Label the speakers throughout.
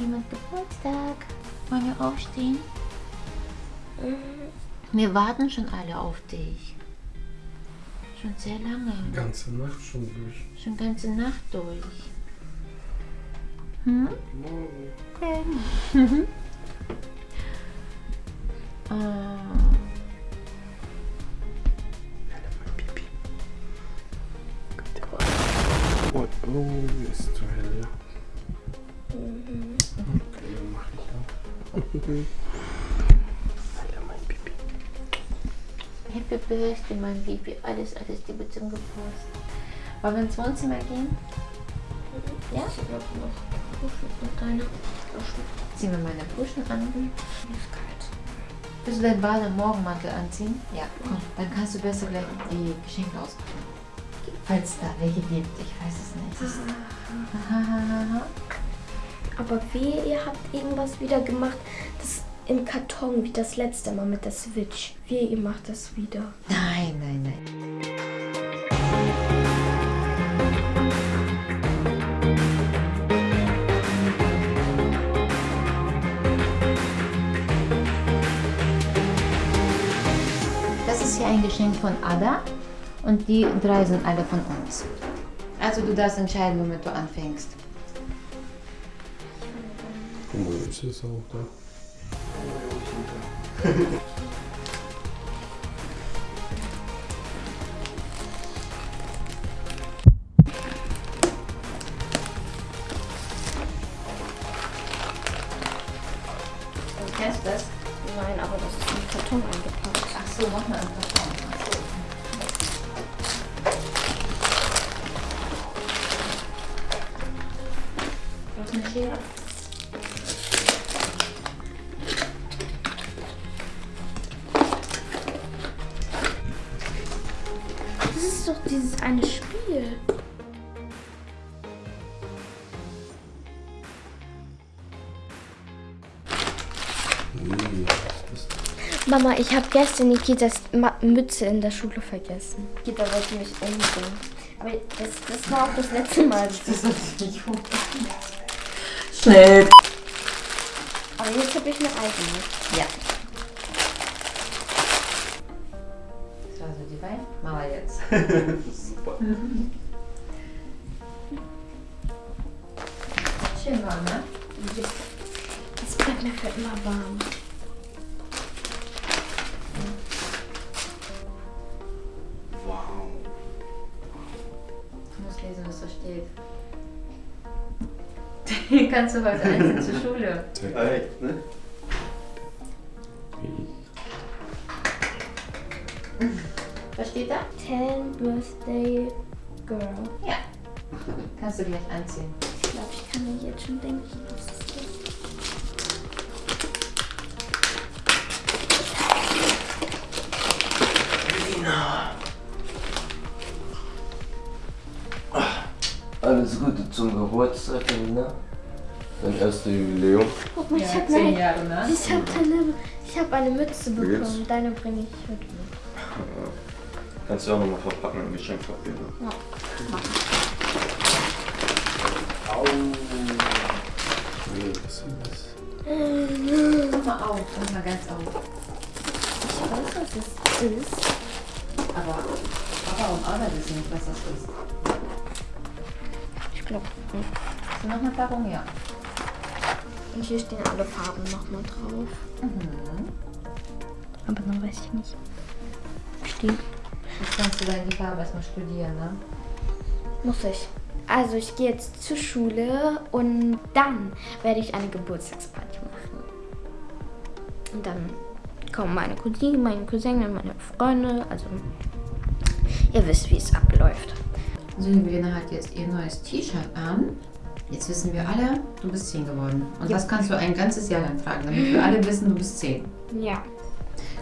Speaker 1: jemand Geburtstag. Wollen wir aufstehen? Wir warten schon alle auf dich. Schon sehr lange.
Speaker 2: Die ganze Nacht schon durch.
Speaker 1: Schon ganze Nacht durch. Hm?
Speaker 2: Morgen.
Speaker 1: Oh.
Speaker 2: Oh, oh, ist zu hell. Alter, mein Pipi.
Speaker 1: Happy Birthday, mein Baby. Alles, alles Liebe zum Geburtstag. Wollen wir ins Wohnzimmer gehen? Ja?
Speaker 3: Ich habe noch Puschen und deine Puschen.
Speaker 1: Ziehen wir meine Puschen an.
Speaker 3: Mir ist kalt.
Speaker 1: Willst du deinen Bade- und Morgenmantel anziehen? Ja. Komm, dann kannst du besser gleich die Geschenke auspacken. Falls da welche gibt, ich weiß es nicht. Hahaha.
Speaker 3: Aber wehe, ihr habt irgendwas wieder gemacht, im Karton, wie das letzte Mal mit der Switch. Wehe, ihr macht das wieder.
Speaker 1: Nein, nein, nein. Das ist hier ein Geschenk von Ada und die drei sind alle von uns. Also du darfst entscheiden, womit du anfängst.
Speaker 2: Guck mal, ist es auch da.
Speaker 1: Kennst du das?
Speaker 3: Nein, aber das ist im Karton eingepackt.
Speaker 1: Ach so, mach mal einen Karton. Ach so. Brauchst du eine Schere?
Speaker 3: Eine Spiel. Mama, ich habe gestern Nikitas Mütze in der Schule vergessen. Nikita wollte mich umbringen. Aber das, das war auch das letzte Mal.
Speaker 1: Das ist nicht gut. Schnell.
Speaker 3: Aber jetzt habe ich eine eigene.
Speaker 1: Ja. Das war so die Beine. Mama jetzt.
Speaker 2: Super.
Speaker 1: Schön warm, ne?
Speaker 3: Es bleibt mir für immer warm.
Speaker 2: Wow.
Speaker 1: Du musst lesen, was da steht. Kannst du heute einzeln zur Schule?
Speaker 4: Echt, ne?
Speaker 1: Steht da?
Speaker 3: 10 Birthday Girl.
Speaker 1: Ja. Kannst du gleich anziehen.
Speaker 3: Ich glaube, ich kann mir jetzt schon denken, was es ist.
Speaker 4: Alles Gute zum Geburtstag, Lina. Dein erstes Jubiläum.
Speaker 3: Guck mal, ich
Speaker 1: Ja,
Speaker 3: habe
Speaker 1: zehn
Speaker 3: eine,
Speaker 1: Jahre, ne?
Speaker 3: ich hab eine, ich hab eine Mütze bekommen.
Speaker 4: geht's?
Speaker 3: Deine bringe ich heute mit.
Speaker 4: Kannst du auch nochmal verpacken im Geschenkpapier. Ne?
Speaker 2: Au. Nee, was ist das?
Speaker 1: Mach mal auf, mach mal ganz auf.
Speaker 3: Ich weiß, was es ist.
Speaker 1: Aber Papa und Anna wissen nicht, was das ist.
Speaker 3: Ich glaube,
Speaker 1: Hast du noch eine Packung? Ja.
Speaker 3: und hier stehen alle Farben nochmal drauf.
Speaker 1: Mhm.
Speaker 3: Aber dann weiß ich nicht. Stehen.
Speaker 1: Jetzt kannst du dann die Farbe erstmal studieren, ne?
Speaker 3: Muss ich. Also ich gehe jetzt zur Schule und dann werde ich eine Geburtstagsparty machen. Und dann kommen meine Cousine, meine Cousine, meine Freunde. Also ihr wisst, wie es abläuft.
Speaker 1: Sylvina hat jetzt ihr neues T-Shirt an. Jetzt wissen wir alle, du bist 10 geworden. Und das kannst du ein ganzes Jahr lang tragen, damit wir alle wissen, du bist 10.
Speaker 3: Ja.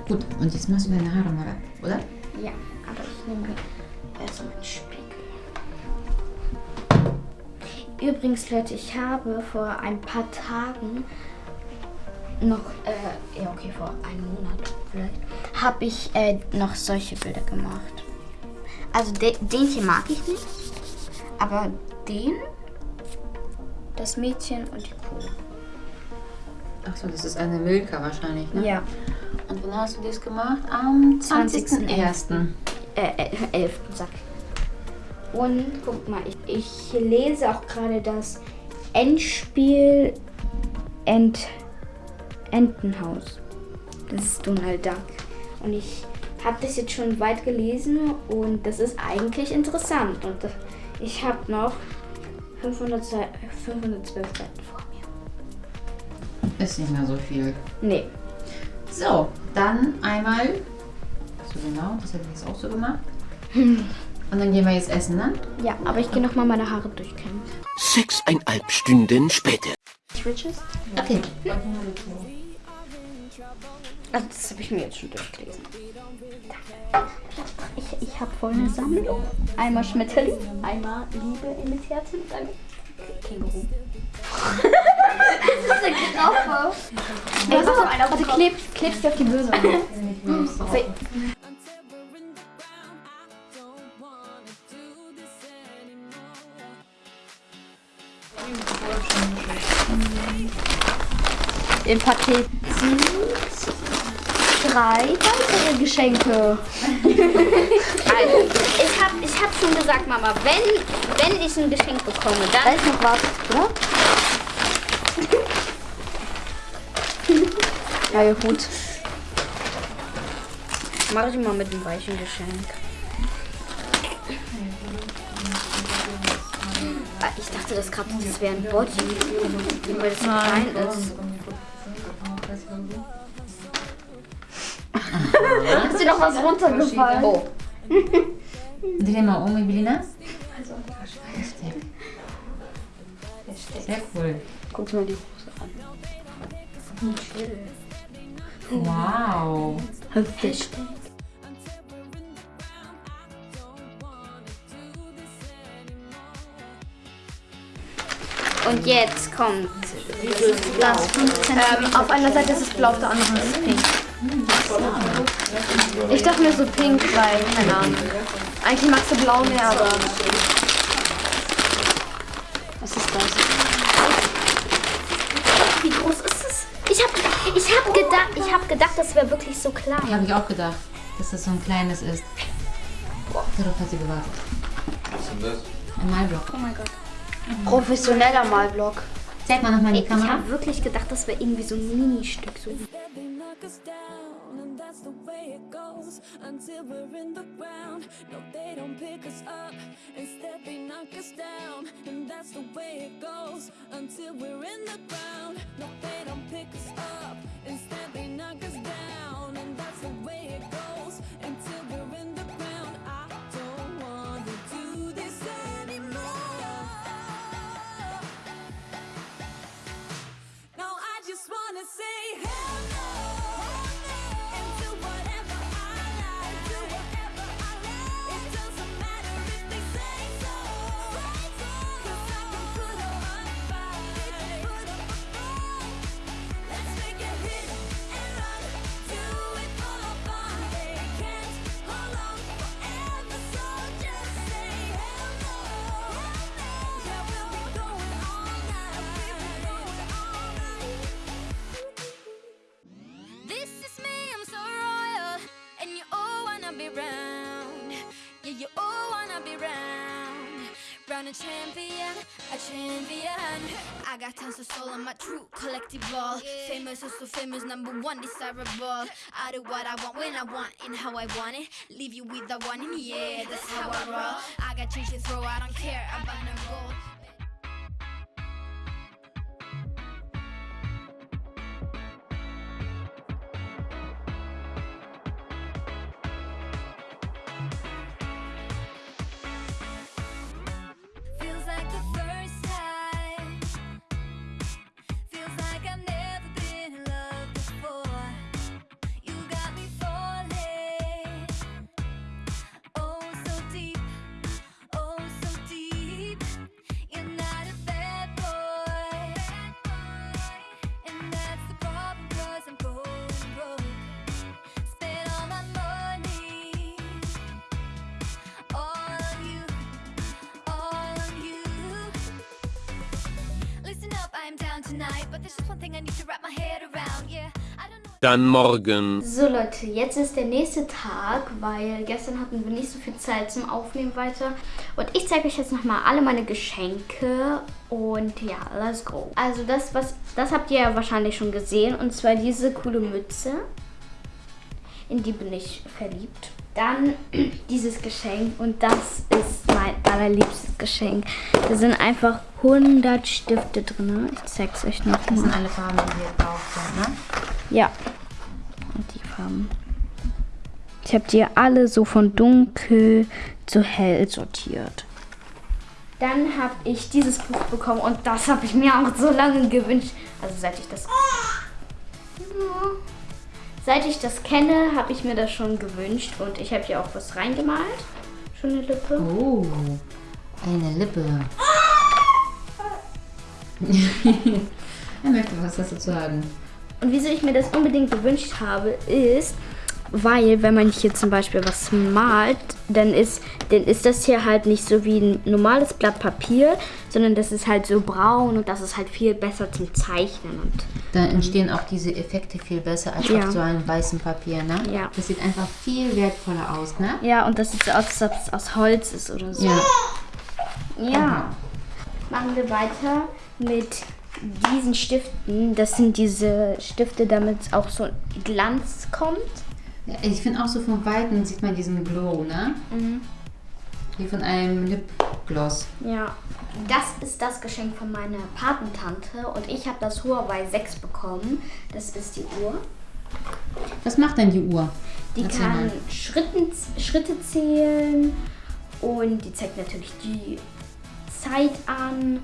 Speaker 1: Gut, und jetzt machst du deine Haare mal ab, oder?
Speaker 3: Ja, aber ich nehme erst meinen Spiegel. Übrigens, Leute, ich habe vor ein paar Tagen noch, äh, ja okay, vor einem Monat vielleicht, habe ich äh, noch solche Bilder gemacht. Also de den hier mag ich nicht, aber den, das Mädchen und die Kuh.
Speaker 1: Achso, das ist eine Milka wahrscheinlich, ne?
Speaker 3: Ja.
Speaker 1: Und wann hast du das gemacht? Am 20.01.
Speaker 3: Äh, äh, 11. Sack. Und guck mal, ich, ich lese auch gerade das Endspiel Ent, Entenhaus. Das ist Donald Duck. Und ich habe das jetzt schon weit gelesen und das ist eigentlich interessant. Und das- ich habe noch 500 Sei- 512 Seiten vor.
Speaker 1: Ist nicht mehr so viel.
Speaker 3: Nee.
Speaker 1: So, dann einmal. So genau, das hätte ich jetzt auch so gemacht. Und dann gehen wir jetzt essen, ne?
Speaker 3: Ja, aber ich gehe noch mal meine Haare durchkämmen.
Speaker 2: Sechseinhalb Stunden später.
Speaker 3: Riches?
Speaker 1: Okay.
Speaker 3: Also das habe ich mir jetzt schon durchgelesen. Ich, ich habe voll eine Sammlung. Einmal Schmetterling, einmal Liebe in das Herz und einmal Känguru. das ist eine Graffe. Ey, warte, warte, kleb, klebst du auf die Böse. Im Paket sind drei weitere Geschenke. also, ich habe ich hab schon gesagt, Mama, wenn, wenn ich ein Geschenk bekomme, dann... Da ist noch was, oder? Ja, ja, gut. Mach ich mal mit dem weichen Geschenk. Ah, Ich dachte, das gerade das wäre ein Body, weil das so klein ist. Ist dir noch was runtergefallen? Oh.
Speaker 1: Dreh mal um, Evelina. Sehr cool.
Speaker 3: Guck mal die Hose an.
Speaker 1: Wow.
Speaker 3: Und jetzt kommt dieses Blau.
Speaker 5: Ähm, auf einer Seite ist es blau, auf der anderen ist es pink. Ich dachte mir so pink, weil, keine Ahnung. Eigentlich magst du blau mehr, aber.
Speaker 3: Was ist das? Das wäre wirklich so klein.
Speaker 1: Habe ich auch gedacht, dass das so ein kleines ist. Darauf hat sie gewartet.
Speaker 4: Was ist denn das?
Speaker 1: Ein Malblock.
Speaker 3: Oh mein Gott.
Speaker 5: Professioneller Malblock.
Speaker 1: Zeig mal nochmal die
Speaker 3: Ich
Speaker 1: Kamera.
Speaker 3: habe wirklich gedacht, das wäre irgendwie so ein Ministück. So.
Speaker 6: Down, and that's the way it goes until we're in the ground. No, they don't pick us up. Instead, they knock us down, and that's the way it goes until we're in the ground. No, they don't pick us up. Instead, they knock us down, and that's the way it goes a champion, a champion. I got tons of soul on my true collective ball. Famous, oh so famous, number one desirable. I do what I want when I want and how I want it. Leave you with the one, and yeah, that's how I roll. I got change to throw, I don't care about no gold.
Speaker 2: Dann morgen.
Speaker 3: So Leute, jetzt ist der nächste Tag, weil gestern hatten wir nicht so viel Zeit zum Aufnehmen weiter. Und ich zeige euch jetzt nochmal alle meine Geschenke. Und ja, let's go. Also das, was, das habt ihr ja wahrscheinlich schon gesehen. Und zwar diese coole Mütze. In die bin ich verliebt. Dann dieses Geschenk und das ist mein allerliebstes Geschenk. Da sind einfach 100 Stifte drin. Ich zeig's euch
Speaker 1: Das
Speaker 3: nochmal.
Speaker 1: sind alle Farben, die hier drauf sind, ne?
Speaker 3: Ja. Und die Farben. Ich habe die alle so von dunkel zu hell sortiert. Dann habe ich dieses Buch bekommen und das habe ich mir auch so lange gewünscht. Also seit ich das. Ja. Seit ich das kenne, habe ich mir das schon gewünscht und ich habe hier auch was reingemalt. Schon eine Lippe.
Speaker 1: Oh, eine Lippe. er möchte was dazu sagen.
Speaker 3: Und wieso ich mir das unbedingt gewünscht habe, ist, weil wenn man hier zum Beispiel was malt, dann ist, dann ist das hier halt nicht so wie ein normales Blatt Papier, sondern das ist halt so braun und das ist halt viel besser zum Zeichnen. Und
Speaker 1: Da entstehen auch diese Effekte viel besser als
Speaker 3: Ja.
Speaker 1: auf so einem weißen Papier, ne?
Speaker 3: Ja.
Speaker 1: Das sieht einfach viel wertvoller aus, ne?
Speaker 3: ja, und das sieht so aus, als ob es aus Holz ist oder so.
Speaker 1: Ja.
Speaker 3: Ja. Machen wir weiter mit diesen Stiften. Das sind diese Stifte, damit auch so Glanz kommt.
Speaker 1: Ich finde auch so von Weitem sieht man diesen Glow, ne? Wie von einem Lipgloss.
Speaker 3: Ja, das ist das Geschenk von meiner Patentante und ich habe das Huawei 6 bekommen. Das ist die Uhr.
Speaker 1: Was macht denn die Uhr?
Speaker 3: Die
Speaker 1: Erzähl
Speaker 3: kann
Speaker 1: mal.
Speaker 3: Schritten, Schritte zählen und die zeigt natürlich die Zeit an.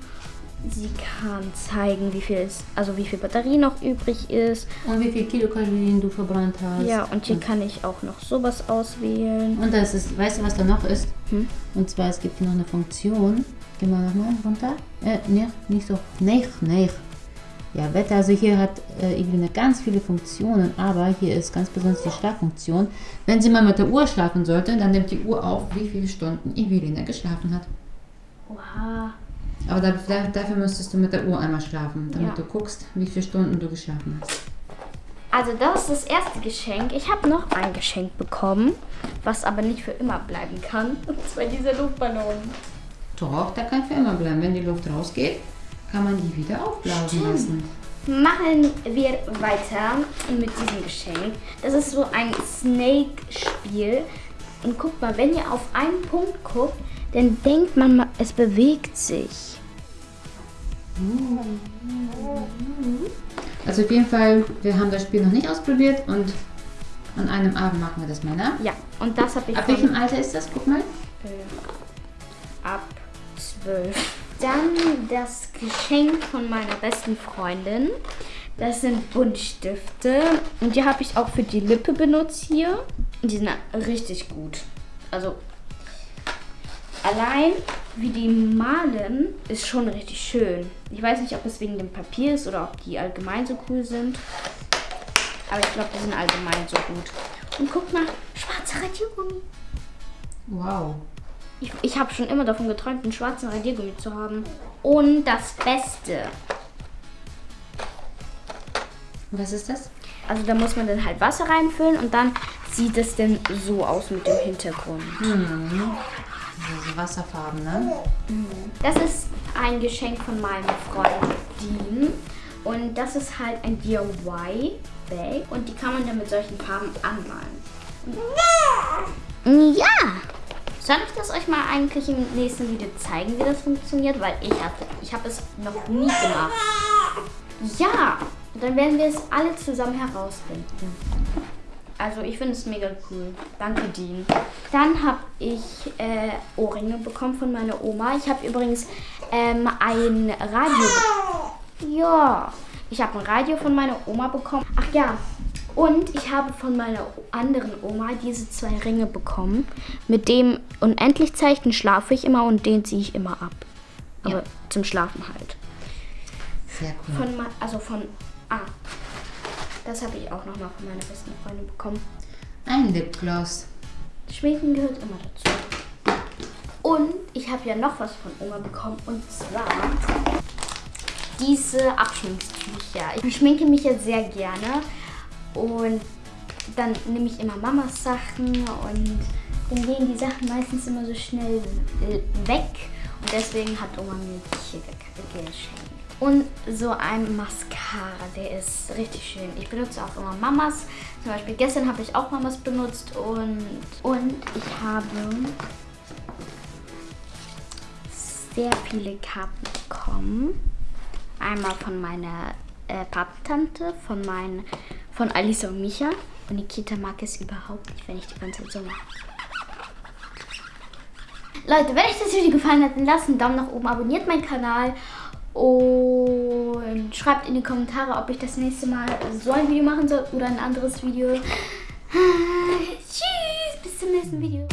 Speaker 3: Sie kann zeigen, wie viel ist, also wie viel Batterie noch übrig ist.
Speaker 1: Und wie viel Kilokalorien du verbrannt hast.
Speaker 3: Ja, und hier kann ich auch noch sowas auswählen.
Speaker 1: Und das ist, weißt du, was da noch ist?
Speaker 3: Hm?
Speaker 1: Und zwar, es gibt hier noch eine Funktion. Geh mal nochmal runter. Äh, ne, nicht so. Nee, nee. Ja, Wetter, also hier hat äh, Eveline ganz viele Funktionen, aber hier ist ganz besonders die Schlaffunktion. Wenn sie mal mit der Uhr schlafen sollte, dann nimmt die Uhr auf, wie viele Stunden Eveline geschlafen hat.
Speaker 3: Oha.
Speaker 1: Aber da, da, dafür müsstest du mit der Uhr einmal schlafen, damit
Speaker 3: Ja.
Speaker 1: du guckst, wie viele Stunden du geschlafen hast.
Speaker 3: Also das ist das erste Geschenk. Ich habe noch ein Geschenk bekommen, was aber nicht für immer bleiben kann. Und zwar dieser Luftballon.
Speaker 1: Doch, da kann für immer bleiben. Wenn die Luft rausgeht, kann man die wieder aufblasen lassen.
Speaker 3: Machen wir weiter mit diesem Geschenk. Das ist so ein Snake-Spiel. Und guckt mal, wenn ihr auf einen Punkt guckt, dann denkt man, es bewegt sich.
Speaker 1: Also auf jeden Fall, wir haben das Spiel noch nicht ausprobiert und an einem Abend machen wir das mal, ne?
Speaker 3: Ja, und das habe ich
Speaker 1: Ab welchem Alter ist das? Guck mal.
Speaker 3: ab 12. Dann das Geschenk von meiner besten Freundin. Das sind Buntstifte. Und die habe ich auch für die Lippe benutzt hier. Und die sind richtig gut. Also allein wie die malen ist schon richtig schön. Ich weiß nicht, ob es wegen dem Papier ist oder ob die allgemein so cool sind. Aber ich glaube, die sind allgemein so gut. Und guck mal, schwarzer Radiergummi.
Speaker 1: Wow.
Speaker 3: Ich, ich habe schon immer davon geträumt, einen schwarzen Radiergummi zu haben. Und das Beste.
Speaker 1: Was ist das?
Speaker 3: Also da muss man dann halt Wasser reinfüllen und dann sieht es dann so aus mit dem Hintergrund.
Speaker 1: Also Wasserfarben, ne?
Speaker 3: Das ist ein Geschenk von meinem Freund Dean. Und das ist halt ein DIY-Bag. Und die kann man dann mit solchen Farben anmalen. Ja! Soll ich das euch mal eigentlich im nächsten Video zeigen, wie das funktioniert? Weil ich hatte, ich habe es noch nie gemacht. Ja, dann werden wir es alle zusammen herausfinden. Also ich finde es mega cool. Danke, Dean. Dann habe ich äh, Ohrringe bekommen von meiner Oma. Ich habe übrigens ähm, ein Radio. Ja, ich habe ein Radio von meiner Oma bekommen. Ach ja. Und ich habe von meiner anderen Oma diese zwei Ringe bekommen. Mit dem Unendlichzeichen schlafe ich immer und den ziehe ich immer ab. Aber
Speaker 1: Ja.
Speaker 3: zum Schlafen halt.
Speaker 1: Sehr cool.
Speaker 3: Von, also von, ah, das habe ich auch nochmal von meiner besten Freundin bekommen.
Speaker 1: Ein Lipgloss.
Speaker 3: Schminken gehört immer dazu. Und ich habe ja noch was von Oma bekommen und zwar diese Abschminktücher. Ich schminke mich jetzt sehr gerne und dann nehme ich immer Mamas Sachen und dann gehen die Sachen meistens immer so schnell weg und deswegen hat Oma mir die hier ge- geschenkt. Und so ein Mascara, der ist richtig schön. Ich benutze auch immer Mamas. Zum Beispiel gestern habe ich auch Mamas benutzt und, und ich habe sehr viele Karten bekommen. Einmal von meiner äh, Patentante, von, mein, von Alisa und Micha. Und Nikita mag es überhaupt nicht, wenn ich die ganze Zeit so mache. Leute, wenn euch das Video gefallen hat, dann lasst einen Daumen nach oben, abonniert meinen Kanal und schreibt in die Kommentare, ob ich das nächste Mal so ein Video machen soll oder ein anderes Video. Tschüss, bis zum nächsten Video.